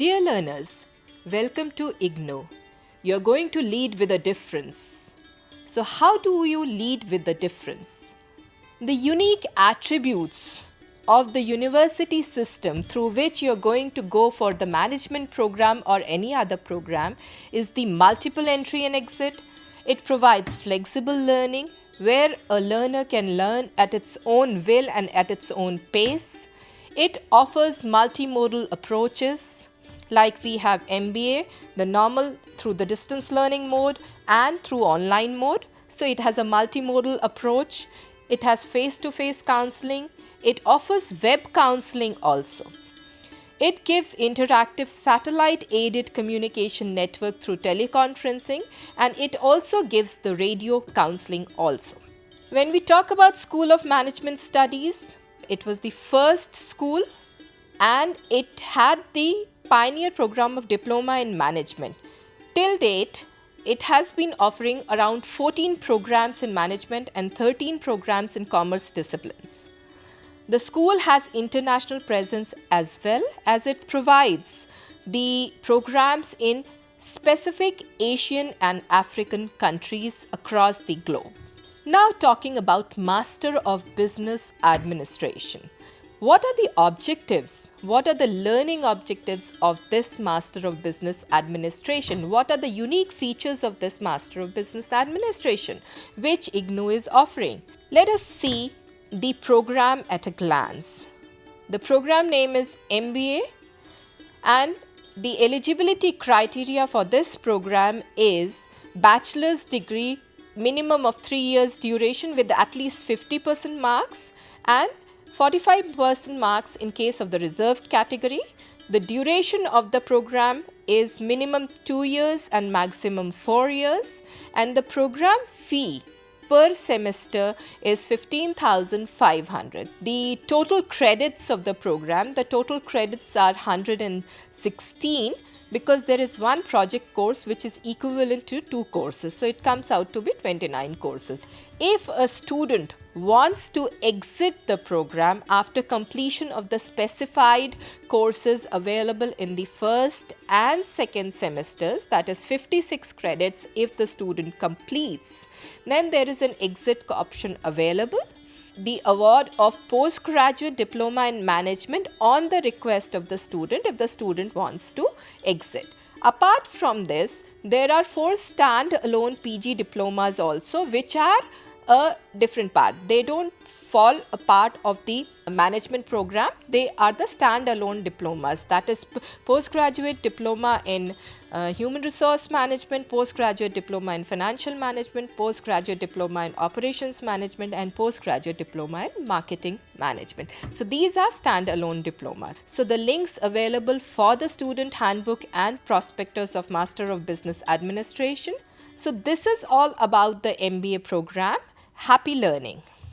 Dear learners, welcome to IGNOU. You're going to lead with a difference. So, how do you lead with the difference? The unique attributes of the university system through which you're going to go for the management program or any other program is the multiple entry and exit. It provides flexible learning where a learner can learn at its own will and at its own pace. It offers multimodal approaches like we have MBA, the normal through the distance learning mode and through online mode. So it has a multimodal approach. It has face to face counseling. It offers web counseling also. It gives interactive satellite aided communication network through teleconferencing and it also gives the radio counseling also. When we talk about School of Management Studies, it was the first school and it had the pioneer program of diploma in management. Till date, it has been offering around 14 programs in management and 13 programs in commerce disciplines. The school has international presence as well as it provides the programs in specific Asian and African countries across the globe. Now talking about Master of Business Administration. What are the objectives? What are the learning objectives of this Master of Business Administration? What are the unique features of this Master of Business Administration which IGNOU is offering? Let us see the program at a glance. The program name is MBA and the eligibility criteria for this program is bachelor's degree minimum of 3 years duration with at least 50% marks and 45% marks in case of the reserved category. The duration of the program is minimum 2 years and maximum 4 years and the program fee per semester is 15,500. The total credits of the program, the total credits are 116 because there is one project course which is equivalent to two courses. So, it comes out to be 29 courses. If a student wants to exit the program after completion of the specified courses available in the first and second semesters that is 56 credits if the student completes then there is an exit option available the award of postgraduate diploma in management on the request of the student if the student wants to exit. Apart from this, there are four stand-alone PG diplomas also which are a different part. They don't fall a part of the management program. They are the stand-alone diplomas that is postgraduate diploma in uh, human resource management, postgraduate diploma in financial management, postgraduate diploma in operations management and postgraduate diploma in marketing management. So these are stand-alone diplomas. So the links available for the student handbook and prospectus of Master of Business Administration. So this is all about the MBA program. Happy learning.